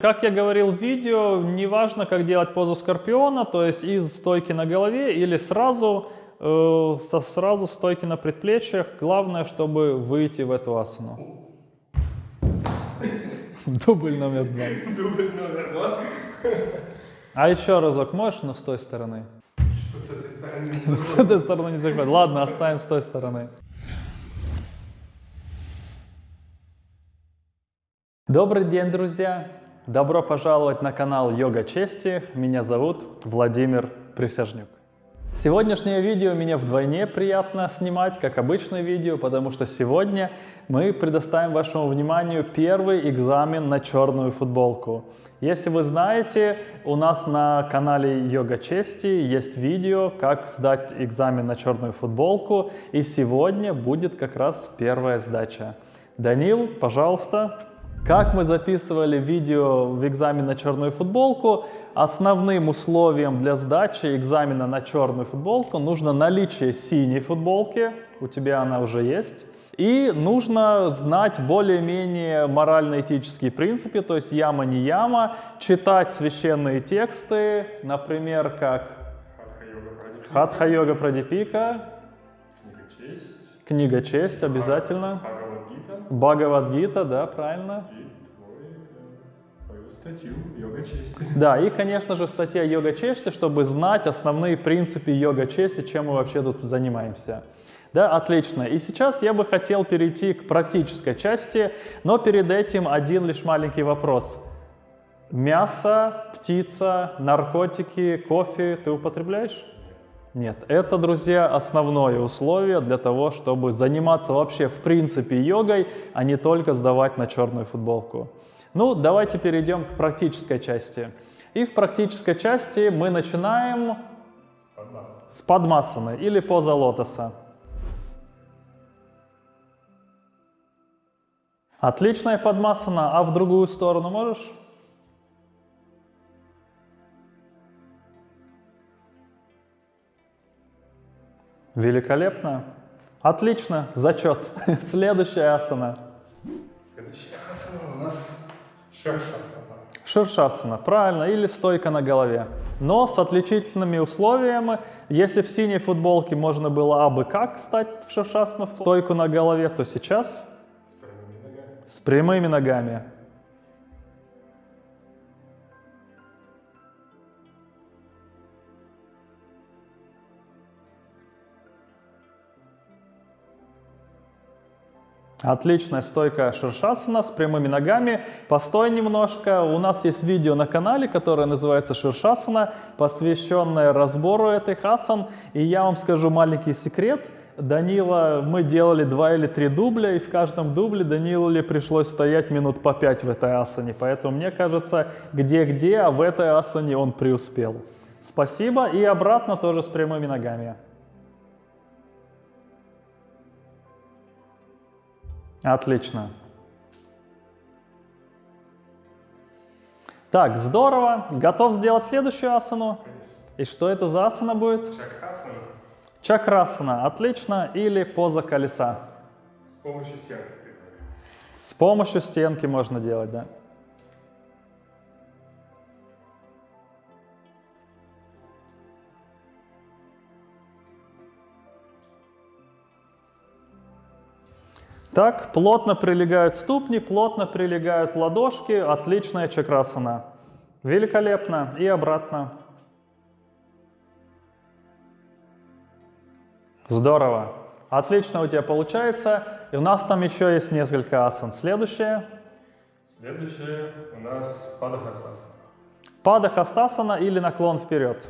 Как я говорил в видео, неважно, как делать позу скорпиона, то есть из стойки на голове или сразу, э, со сразу стойки на предплечьях. Главное, чтобы выйти в эту асану. Дубль номер два. Дубль номер два. А еще разок можешь, но с той стороны? Что с этой стороны? С этой стороны не заходит. Ладно, оставим с той стороны. Добрый день, друзья! Добро пожаловать на канал Йога Чести. Меня зовут Владимир Присяжнюк. Сегодняшнее видео мне вдвойне приятно снимать, как обычное видео, потому что сегодня мы предоставим вашему вниманию первый экзамен на черную футболку. Если вы знаете, у нас на канале Йога Чести есть видео, как сдать экзамен на черную футболку, и сегодня будет как раз первая сдача. Данил, пожалуйста. Как мы записывали видео в экзамен на черную футболку, основным условием для сдачи экзамена на черную футболку нужно наличие синей футболки, у тебя она уже есть, и нужно знать более-менее морально-этические принципы, то есть яма не яма, читать священные тексты, например, как Хатха-йога Прадипика. Книга честь. книга честь обязательно, Бхагавадгита. Да, правильно. И э, твою статью «Йога чести». Да, и, конечно же, статья йога чести, чтобы знать основные принципы йога чести, чем мы вообще тут занимаемся. Да, отлично. И сейчас я бы хотел перейти к практической части, но перед этим один лишь маленький вопрос. Мясо, птица, наркотики, кофе ты употребляешь? Нет, это, друзья, основное условие для того, чтобы заниматься вообще в принципе йогой, а не только сдавать на черную футболку. Ну, давайте перейдем к практической части. И в практической части мы начинаем с падмасаны или поза лотоса. Отличная падмасана, а в другую сторону можешь? Великолепно. Отлично, зачет. Следующая асана. Следующая асана у нас шершасана. Ширшасана, правильно, или стойка на голове. Но с отличительными условиями. Если в синей футболке можно было абы как стать в ширшасану, в стойку на голове, то сейчас С прямыми ногами. с прямыми ногами. Отличная стойка ширшасана с прямыми ногами. Постой немножко. У нас есть видео на канале, которое называется ширшасана, посвященное разбору этих асан. И я вам скажу маленький секрет. Данила, мы делали два или три дубля, и в каждом дубле Даниле пришлось стоять минут по пять в этой асане. Поэтому мне кажется, где-где, а в этой асане он преуспел. Спасибо. И обратно тоже с прямыми ногами. Отлично. Так, здорово. Готов сделать следующую асану? И что это за асана будет? Чакрасана. Чакрасана. Отлично. Или поза колеса. С помощью стенки. С помощью стенки можно делать, да. Так, плотно прилегают ступни, плотно прилегают ладошки. Отличная чакрасана. Великолепно. И обратно. Здорово. Отлично у тебя получается. И у нас там еще есть несколько асан. Следующее. Следующее у нас Падахасана. Падахастасана или наклон вперед.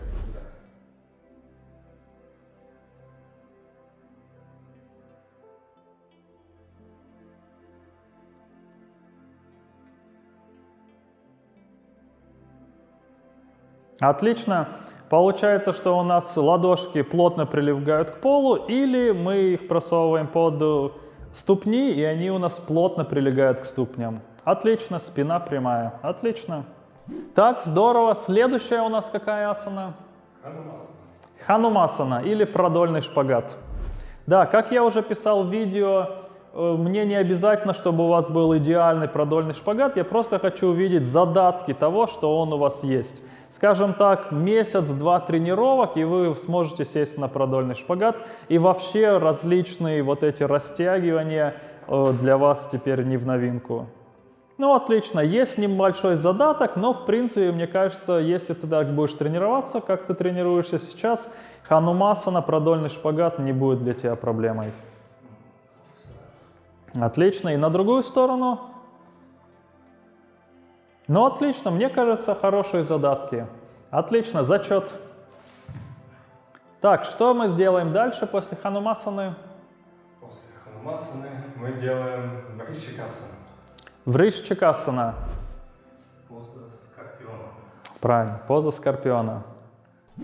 Отлично. Получается, что у нас ладошки плотно прилегают к полу, или мы их просовываем под ступни, и они у нас плотно прилегают к ступням. Отлично, спина прямая. Отлично. Так, здорово. Следующая у нас какая асана? Ханумасана. Ханумасана или продольный шпагат. Да, как я уже писал в видео, Мне не обязательно, чтобы у вас был идеальный продольный шпагат, я просто хочу увидеть задатки того, что он у вас есть. Скажем так, месяц-два тренировок, и вы сможете сесть на продольный шпагат, и вообще различные вот эти растягивания э, для вас теперь не в новинку. Ну, отлично, есть небольшой задаток, но, в принципе, мне кажется, если ты так будешь тренироваться, как ты тренируешься сейчас, ханумасана, продольный шпагат не будет для тебя проблемой. Отлично, и на другую сторону. Ну, отлично, мне кажется, хорошие задатки. Отлично, зачет. Так, что мы сделаем дальше после ханумасаны? После ханумасаны мы делаем врищикасану. Вришчикасана. Поза скорпиона. Правильно, поза скорпиона.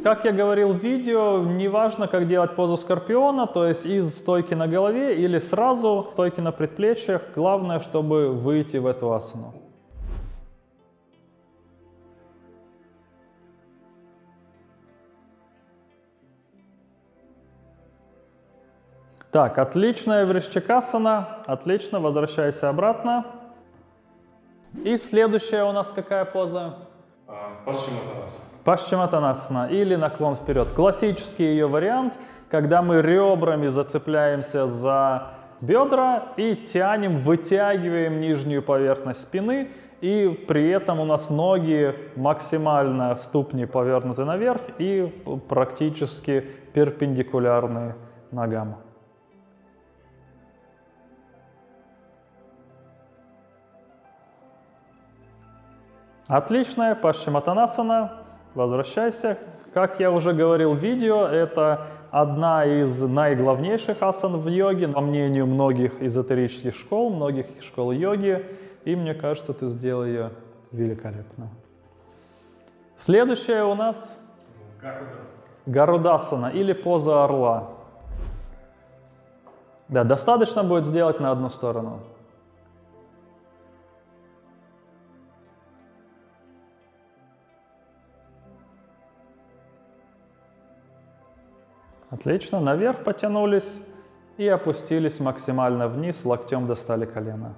Как я говорил в видео, неважно, как делать позу скорпиона, то есть из стойки на голове или сразу стойки на предплечьях, главное, чтобы выйти в эту асану. Так, отличная врищикасана, отлично, возвращайся обратно. И следующая у нас какая поза? А, Пашчиматанаса. Пашчиматанасана или наклон вперед. Классический ее вариант, когда мы ребрами зацепляемся за бедра и тянем, вытягиваем нижнюю поверхность спины, и при этом у нас ноги максимально ступни повернуты наверх и практически перпендикулярны ногам. Отличная Пашчиматанасана. Возвращайся. Как я уже говорил в видео, это одна из наиглавнейших асан в йоге, по мнению многих эзотерических школ, многих школ йоги. И мне кажется, ты сделал ее великолепно. Следующая у нас Гарудас. Гарудасана или поза орла. Да, достаточно будет сделать на одну сторону. Отлично, наверх потянулись и опустились максимально вниз, локтем достали колено.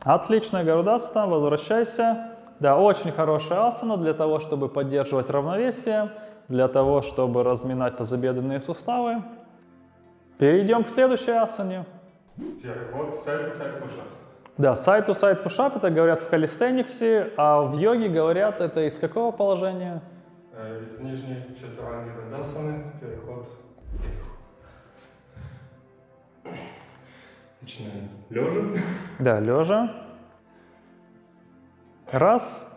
Отлично, Гарудасана, возвращайся. Да, очень хорошая асана для того, чтобы поддерживать равновесие, для того, чтобы разминать тазобедренные суставы. Перейдем к следующей асане. Переход сайт-сайт пушап. Да, side-to-side push-up это говорят в калистениксе, а в йоге говорят это из какого положения? Из нижней чатуранги дандасаны переход. Начинаем лежа. Да, лежа. Раз,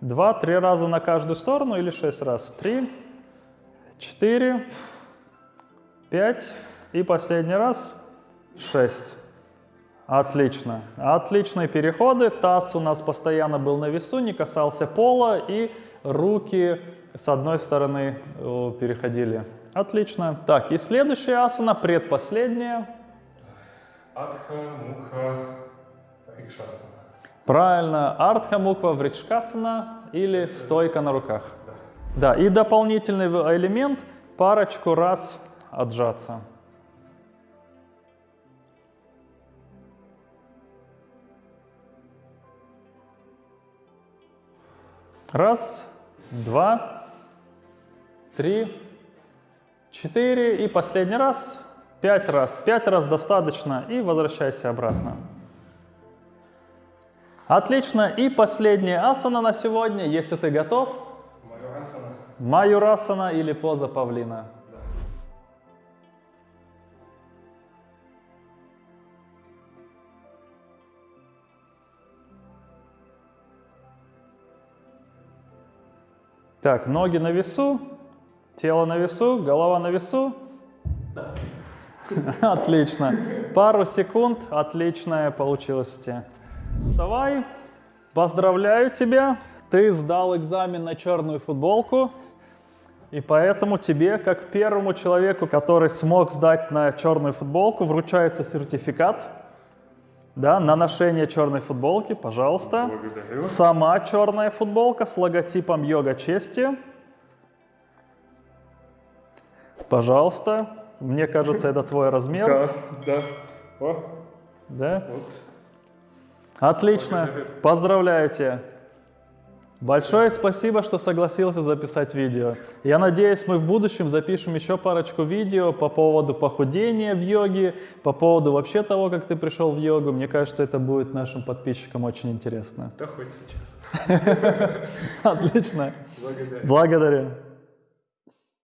два, три раза на каждую сторону или шесть раз? Три, четыре, пять и последний раз шесть. Отлично. Отличные переходы. Таз у нас постоянно был на весу, не касался пола и руки с одной стороны э, переходили. Отлично. Так, и следующая асана, предпоследняя. Адха, муха, рикшасана. Правильно, артха муква вричкасана или стойка на руках. Да, и дополнительный элемент парочку раз отжаться. Раз, два, три, четыре и последний раз пять раз. Пять раз достаточно и возвращайся обратно. Отлично. И последняя асана на сегодня, если ты готов. Майорасана. Маюрасана или поза павлина. Так, ноги на весу, тело на весу, голова на весу. Отлично. Пару секунд, отличная получилась. Вставай. Поздравляю тебя. Ты сдал экзамен на черную футболку. И поэтому тебе, как первому человеку, который смог сдать на черную футболку, вручается сертификат да, на ношение черной футболки, пожалуйста. Благодарю. Сама черная футболка с логотипом йога чести. Пожалуйста. Мне кажется, это твой размер. Да, да. О, Да? вот. Отлично. Поздравляю тебя. Большое спасибо, что согласился записать видео. Я надеюсь, мы в будущем запишем еще парочку видео по поводу похудения в йоге, по поводу вообще того, как ты пришел в йогу. Мне кажется, это будет нашим подписчикам очень интересно. Да хоть сейчас. Отлично. Благодарю. Благодарю.